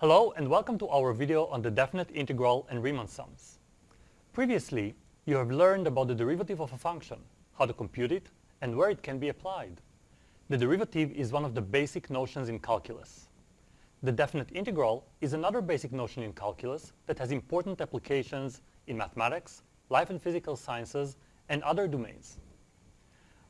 Hello and welcome to our video on the definite integral and Riemann sums. Previously, you have learned about the derivative of a function, how to compute it, and where it can be applied. The derivative is one of the basic notions in calculus. The definite integral is another basic notion in calculus that has important applications in mathematics, life and physical sciences, and other domains.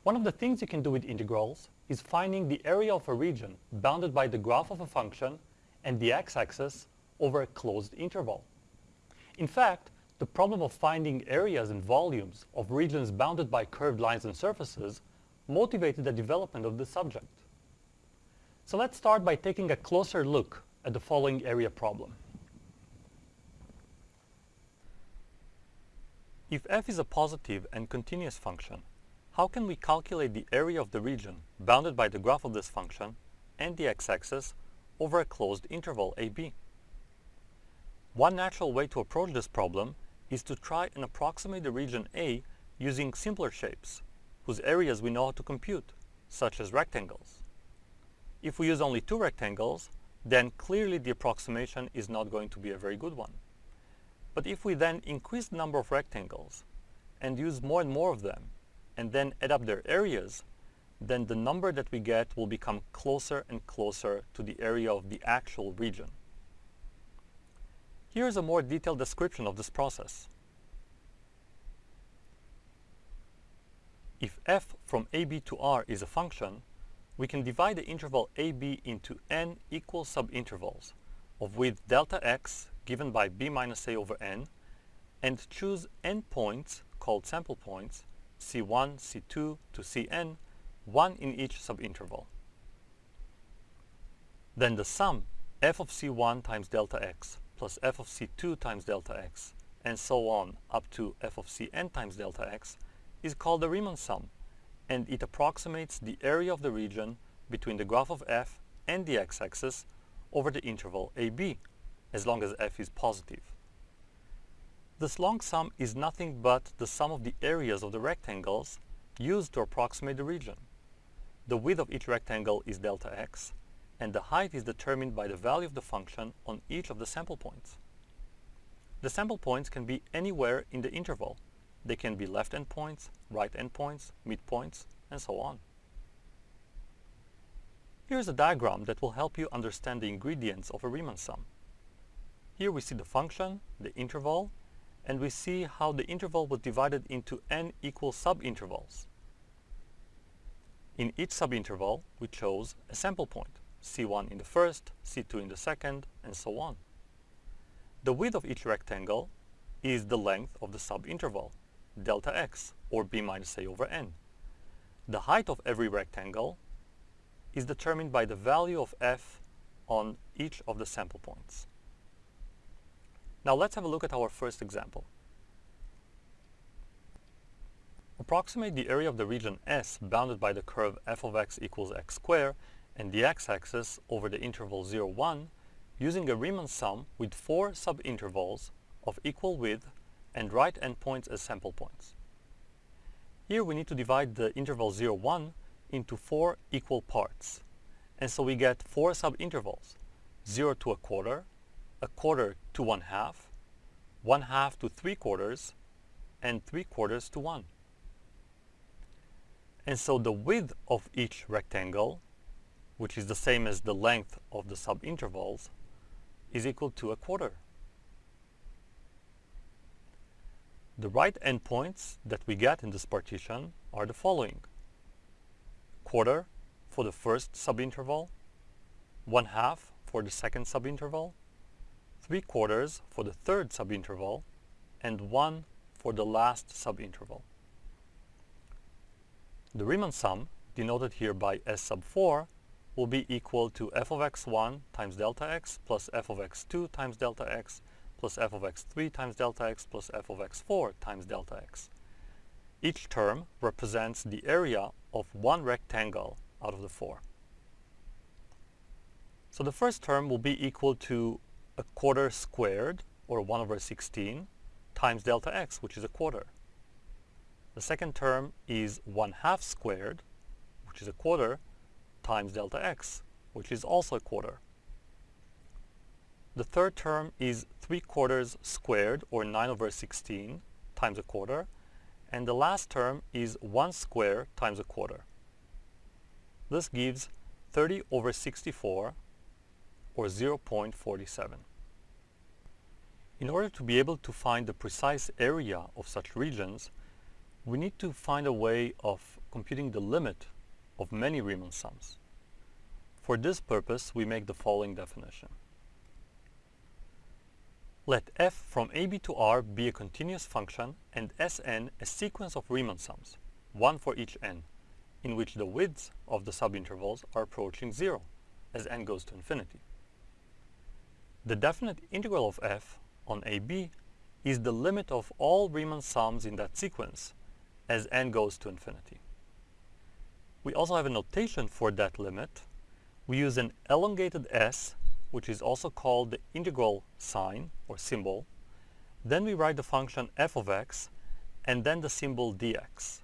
One of the things you can do with integrals is finding the area of a region bounded by the graph of a function and the x-axis over a closed interval. In fact, the problem of finding areas and volumes of regions bounded by curved lines and surfaces motivated the development of the subject. So let's start by taking a closer look at the following area problem. If f is a positive and continuous function, how can we calculate the area of the region bounded by the graph of this function and the x-axis over a closed interval AB? One natural way to approach this problem is to try and approximate the region A using simpler shapes, whose areas we know how to compute, such as rectangles. If we use only two rectangles, then clearly the approximation is not going to be a very good one. But if we then increase the number of rectangles and use more and more of them, and then add up their areas, then the number that we get will become closer and closer to the area of the actual region. Here is a more detailed description of this process. If f from ab to r is a function, we can divide the interval ab into n equal subintervals of width delta x given by b minus a over n and choose n points called sample points c1, c2 to cn, one in each subinterval. Then the sum f of c1 times delta x plus f of c2 times delta x and so on up to f of cn times delta x is called the Riemann sum, and it approximates the area of the region between the graph of f and the x-axis over the interval AB, as long as f is positive. This long sum is nothing but the sum of the areas of the rectangles used to approximate the region. The width of each rectangle is delta x, and the height is determined by the value of the function on each of the sample points. The sample points can be anywhere in the interval, they can be left endpoints, right endpoints, midpoints, and so on. Here's a diagram that will help you understand the ingredients of a Riemann sum. Here we see the function, the interval, and we see how the interval was divided into n equal subintervals. In each subinterval, we chose a sample point, C1 in the first, C2 in the second, and so on. The width of each rectangle is the length of the subinterval, delta x, or b minus a over n. The height of every rectangle is determined by the value of f on each of the sample points. Now let's have a look at our first example. Approximate the area of the region S bounded by the curve f of x equals x squared and the x-axis over the interval 0, 1 using a Riemann sum with four subintervals of equal width and right endpoints as sample points. Here we need to divide the interval 0, 1 into four equal parts. And so we get four subintervals, 0 to a quarter, a quarter to one half, one half to three quarters, and three quarters to one. And so the width of each rectangle, which is the same as the length of the subintervals, is equal to a quarter. The right endpoints that we get in this partition are the following. Quarter for the first subinterval, one half for the second subinterval, three quarters for the third subinterval, and one for the last subinterval. The Riemann sum, denoted here by S sub 4, will be equal to f of x1 times delta x plus f of x2 times delta x plus f of x3 times delta x plus f of x4 times delta x. Each term represents the area of one rectangle out of the four. So the first term will be equal to a quarter squared, or 1 over 16, times delta x, which is a quarter. The second term is 1 half squared, which is a quarter, times delta x, which is also a quarter. the third term is 3 quarters squared, or 9 over 16, times a quarter. And the last term is 1 square times a quarter. This gives 30 over 64, or 0.47. In order to be able to find the precise area of such regions, we need to find a way of computing the limit of many Riemann sums. For this purpose, we make the following definition. Let f from ab to r be a continuous function and Sn a sequence of Riemann sums, one for each n, in which the widths of the subintervals are approaching zero as n goes to infinity. The definite integral of f on AB is the limit of all Riemann sums in that sequence as n goes to infinity. We also have a notation for that limit. We use an elongated s, which is also called the integral sign or symbol. Then we write the function f of x and then the symbol dx.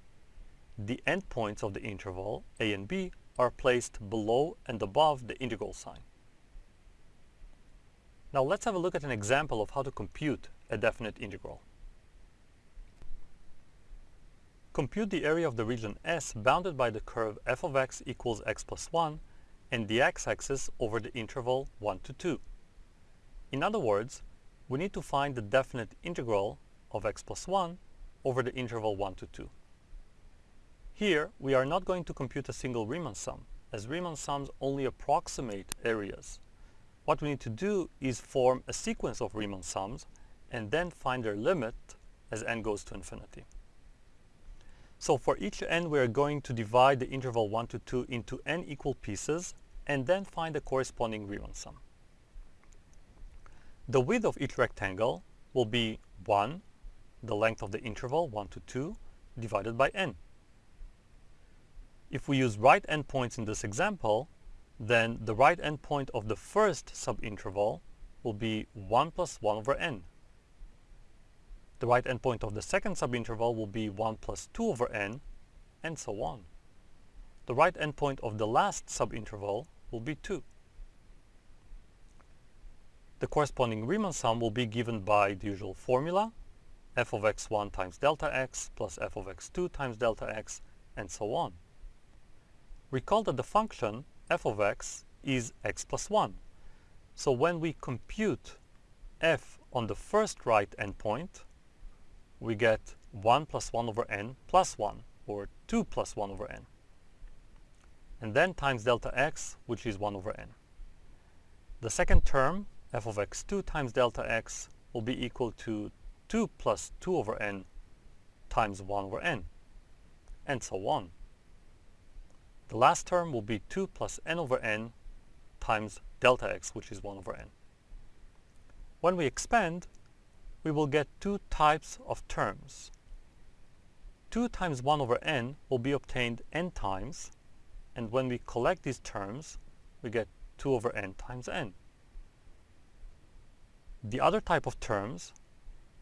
The endpoints of the interval, a and b, are placed below and above the integral sign. Now let's have a look at an example of how to compute a definite integral. Compute the area of the region S bounded by the curve f of x equals x plus 1 and the x-axis over the interval 1 to 2. In other words, we need to find the definite integral of x plus 1 over the interval 1 to 2. Here, we are not going to compute a single Riemann sum, as Riemann sums only approximate areas. What we need to do is form a sequence of Riemann sums and then find their limit as n goes to infinity. So for each n, we are going to divide the interval 1 to 2 into n equal pieces and then find the corresponding Riemann sum. The width of each rectangle will be 1, the length of the interval 1 to 2, divided by n. If we use right endpoints in this example, then the right endpoint of the first subinterval will be 1 plus 1 over n. The right endpoint of the second subinterval will be 1 plus 2 over n, and so on. The right endpoint of the last subinterval will be 2. The corresponding Riemann sum will be given by the usual formula, f of x1 times delta x plus f of x2 times delta x, and so on. Recall that the function f of x is x plus 1. So when we compute f on the first right endpoint, we get 1 plus 1 over n plus 1, or 2 plus 1 over n. And then times delta x, which is 1 over n. The second term, f of x2 times delta x, will be equal to 2 plus 2 over n times 1 over n, and so on. The last term will be 2 plus n over n times delta x, which is 1 over n. When we expand, we will get two types of terms. 2 times 1 over n will be obtained n times, and when we collect these terms, we get 2 over n times n. The other type of terms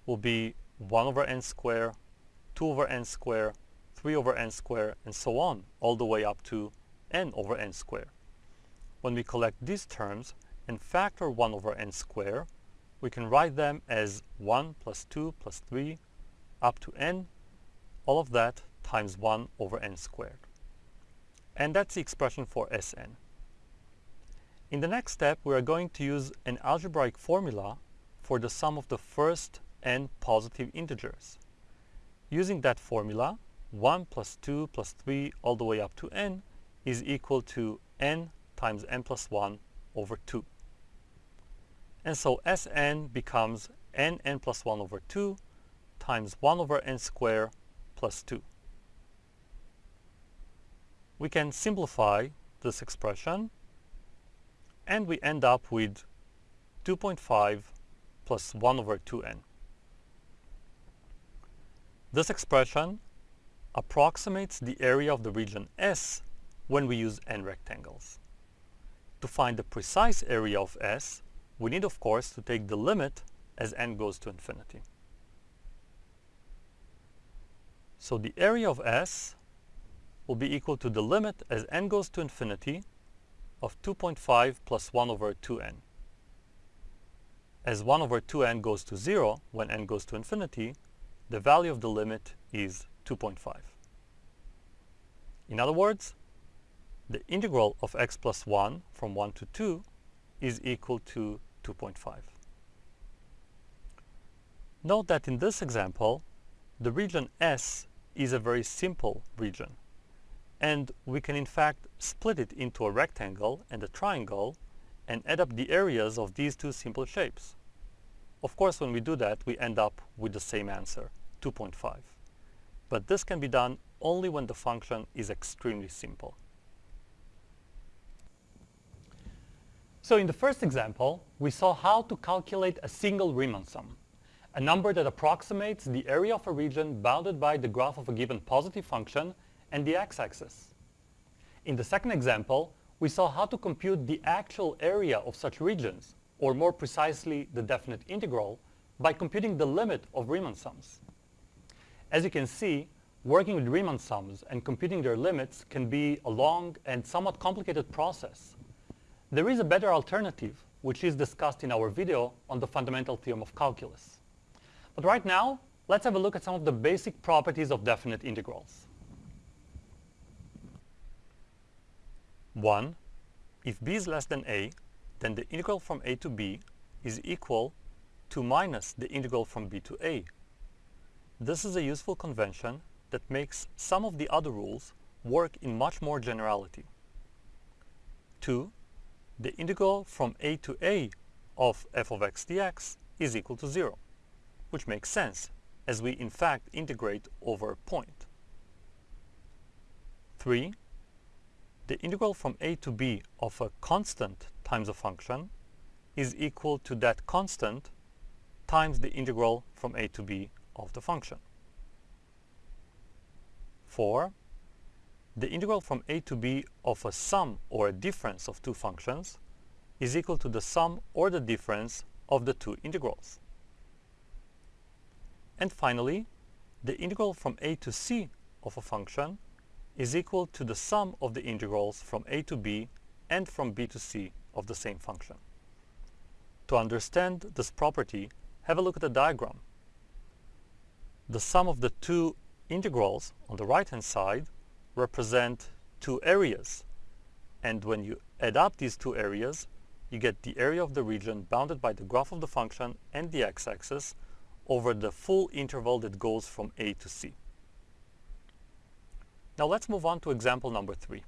will be 1 over n square, 2 over n square, 3 over n square, and so on, all the way up to n over n square. When we collect these terms and factor 1 over n square, we can write them as 1 plus 2 plus 3 up to n, all of that times 1 over n squared. And that's the expression for Sn. In the next step, we are going to use an algebraic formula for the sum of the first n positive integers. Using that formula, 1 plus 2 plus 3 all the way up to n is equal to n times n plus 1 over 2. And so Sn becomes n n plus 1 over 2 times 1 over n squared plus 2. We can simplify this expression and we end up with 2.5 plus 1 over 2n. This expression approximates the area of the region S when we use n rectangles. To find the precise area of S, we need, of course, to take the limit as n goes to infinity. So the area of S will be equal to the limit as n goes to infinity of 2.5 plus 1 over 2n. as 1 over 2n goes to 0 when n goes to infinity, the value of the limit is 2.5. In other words, the integral of x plus 1 from 1 to 2 is equal to 2.5. Note that in this example, the region S is a very simple region. And we can in fact split it into a rectangle and a triangle and add up the areas of these two simple shapes. Of course, when we do that, we end up with the same answer, 2.5. But this can be done only when the function is extremely simple. So in the first example, we saw how to calculate a single Riemann sum, a number that approximates the area of a region bounded by the graph of a given positive function and the x-axis. In the second example, we saw how to compute the actual area of such regions, or more precisely the definite integral, by computing the limit of Riemann sums. As you can see, working with Riemann sums and computing their limits can be a long and somewhat complicated process. There is a better alternative, which is discussed in our video on the fundamental theorem of calculus. But right now, let's have a look at some of the basic properties of definite integrals. 1. If b is less than a, then the integral from a to b is equal to minus the integral from b to a. This is a useful convention that makes some of the other rules work in much more generality. 2. The integral from a to a of f of x dx is equal to 0 which makes sense, as we in fact integrate over a point. 3. The integral from a to b of a constant times a function is equal to that constant times the integral from a to b of the function. 4. The integral from a to b of a sum or a difference of two functions is equal to the sum or the difference of the two integrals. And finally, the integral from a to c of a function is equal to the sum of the integrals from a to b and from b to c of the same function. To understand this property, have a look at the diagram. The sum of the two integrals on the right-hand side represent two areas. And when you add up these two areas, you get the area of the region bounded by the graph of the function and the x-axis over the full interval that goes from A to C. Now let's move on to example number three.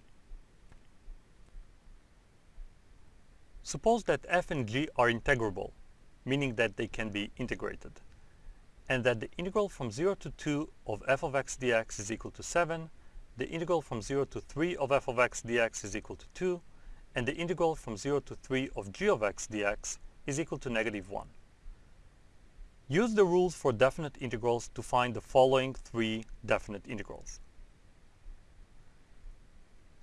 Suppose that f and g are integrable, meaning that they can be integrated, and that the integral from 0 to 2 of f of x dx is equal to 7, the integral from 0 to 3 of f of x dx is equal to 2, and the integral from 0 to 3 of g of x dx is equal to negative 1. Use the rules for definite integrals to find the following three definite integrals.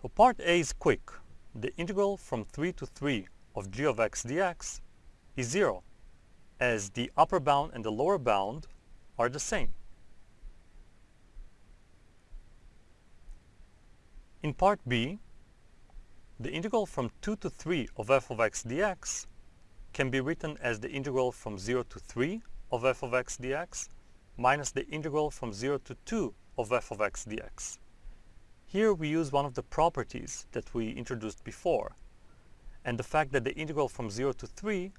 So part A is quick. The integral from 3 to 3 of g of x dx is 0, as the upper bound and the lower bound are the same. In part B, the integral from 2 to 3 of f of x dx can be written as the integral from 0 to 3 of f of x dx minus the integral from 0 to 2 of f of x dx. Here we use one of the properties that we introduced before, and the fact that the integral from 0 to 3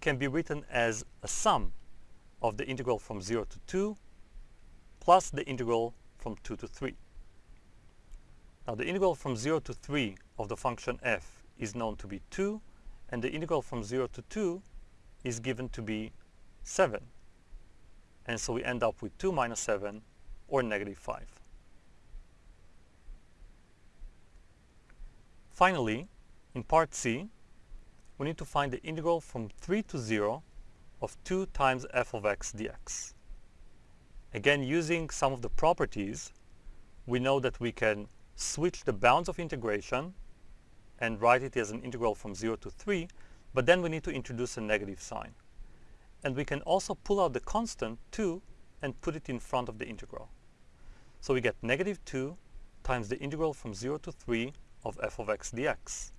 can be written as a sum of the integral from 0 to 2 plus the integral from 2 to 3. Now the integral from 0 to 3 of the function f is known to be 2, and the integral from 0 to 2 is given to be 7. And so we end up with 2 minus 7 or negative 5. Finally, in part C, we need to find the integral from 3 to 0 of 2 times f of x dx. Again, using some of the properties, we know that we can switch the bounds of integration and write it as an integral from 0 to 3, but then we need to introduce a negative sign. And we can also pull out the constant 2 and put it in front of the integral. So we get negative 2 times the integral from 0 to 3 of f of x dx.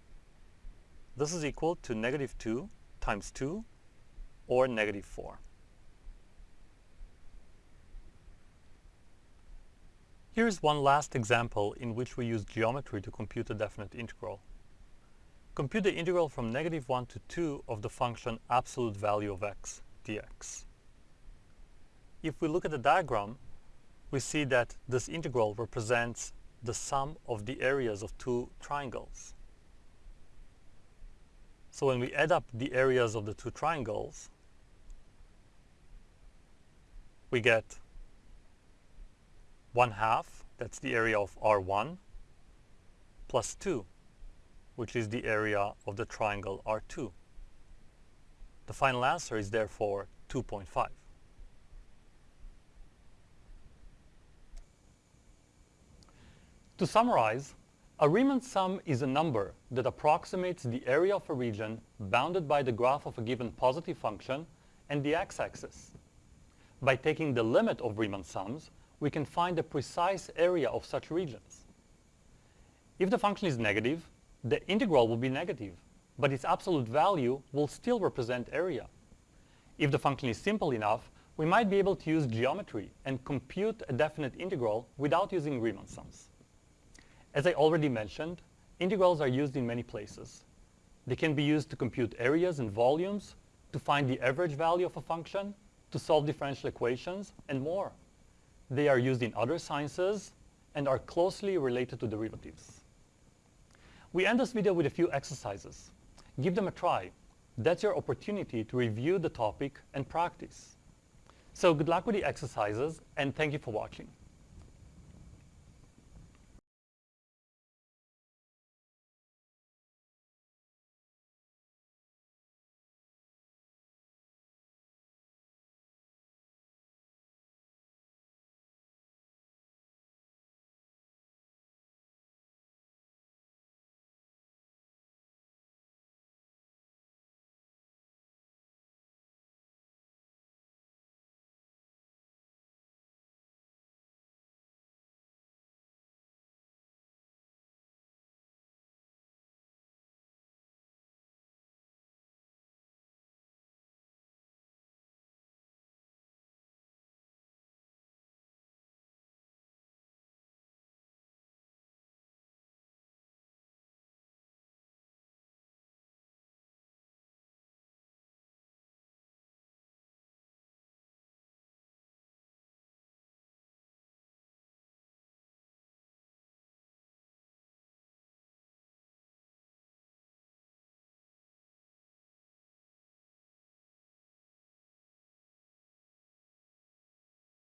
This is equal to negative 2 times 2, or negative 4. Here's one last example in which we use geometry to compute a definite integral. Compute the integral from negative 1 to 2 of the function absolute value of x dx. If we look at the diagram, we see that this integral represents the sum of the areas of two triangles. So when we add up the areas of the two triangles, we get 1 half, that's the area of R1, plus 2, which is the area of the triangle R2. The final answer is therefore 2.5. To summarize, a Riemann sum is a number that approximates the area of a region bounded by the graph of a given positive function and the x-axis. By taking the limit of Riemann sums, we can find the precise area of such regions. If the function is negative, the integral will be negative, but its absolute value will still represent area. If the function is simple enough, we might be able to use geometry and compute a definite integral without using Riemann sums. As I already mentioned, integrals are used in many places. They can be used to compute areas and volumes, to find the average value of a function, to solve differential equations, and more. They are used in other sciences and are closely related to derivatives. We end this video with a few exercises. Give them a try. That's your opportunity to review the topic and practice. So good luck with the exercises and thank you for watching.